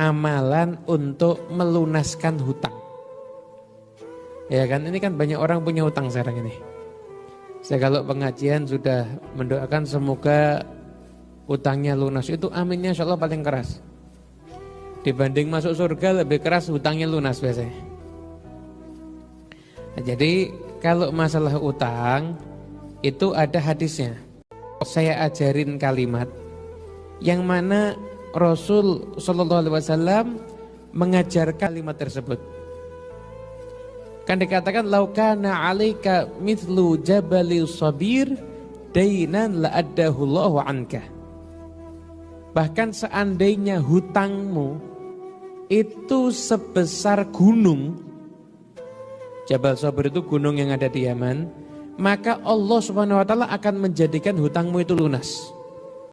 amalan untuk melunaskan hutang. Ya kan, ini kan banyak orang punya hutang sekarang ini. Saya kalau pengajian sudah mendoakan semoga hutangnya lunas itu aminnya insya Allah paling keras. Dibanding masuk surga lebih keras hutangnya lunas biasanya. Nah, jadi kalau masalah utang itu ada hadisnya. Saya ajarin kalimat yang mana Rasul Shallallahu Alaihi Wasallam mengajar kalimat tersebut. Kan dikatakan laukana alaika mithlu jabali sabir dainan la anka. Bahkan seandainya hutangmu itu sebesar gunung Jabal Sabir itu gunung yang ada di Yaman, maka Allah Subhanahu wa taala akan menjadikan hutangmu itu lunas.